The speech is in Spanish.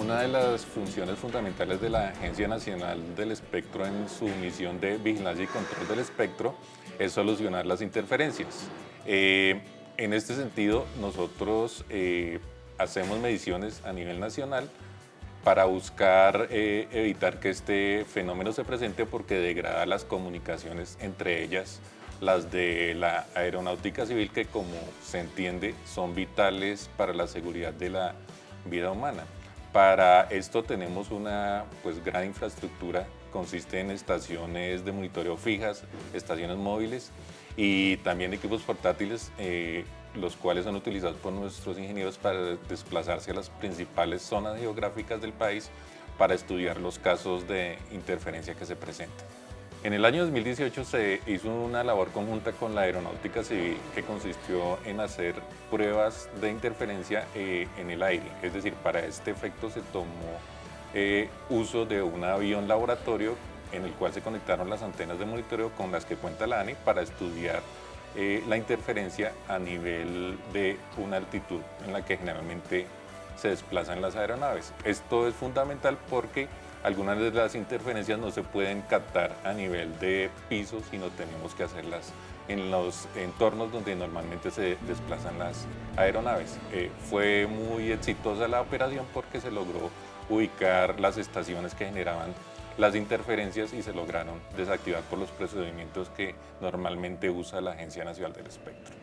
Una de las funciones fundamentales de la Agencia Nacional del Espectro en su misión de vigilancia y control del espectro es solucionar las interferencias. Eh, en este sentido, nosotros eh, hacemos mediciones a nivel nacional para buscar eh, evitar que este fenómeno se presente porque degrada las comunicaciones, entre ellas las de la aeronáutica civil, que como se entiende son vitales para la seguridad de la vida humana. Para esto tenemos una pues, gran infraestructura, consiste en estaciones de monitoreo fijas, estaciones móviles y también equipos portátiles, eh, los cuales son utilizados por nuestros ingenieros para desplazarse a las principales zonas geográficas del país para estudiar los casos de interferencia que se presentan. En el año 2018 se hizo una labor conjunta con la Aeronáutica Civil que consistió en hacer pruebas de interferencia eh, en el aire. Es decir, para este efecto se tomó eh, uso de un avión laboratorio en el cual se conectaron las antenas de monitoreo con las que cuenta la ANI para estudiar eh, la interferencia a nivel de una altitud en la que generalmente se desplazan las aeronaves. Esto es fundamental porque algunas de las interferencias no se pueden captar a nivel de piso, sino tenemos que hacerlas en los entornos donde normalmente se desplazan las aeronaves. Eh, fue muy exitosa la operación porque se logró ubicar las estaciones que generaban las interferencias y se lograron desactivar por los procedimientos que normalmente usa la Agencia Nacional del Espectro.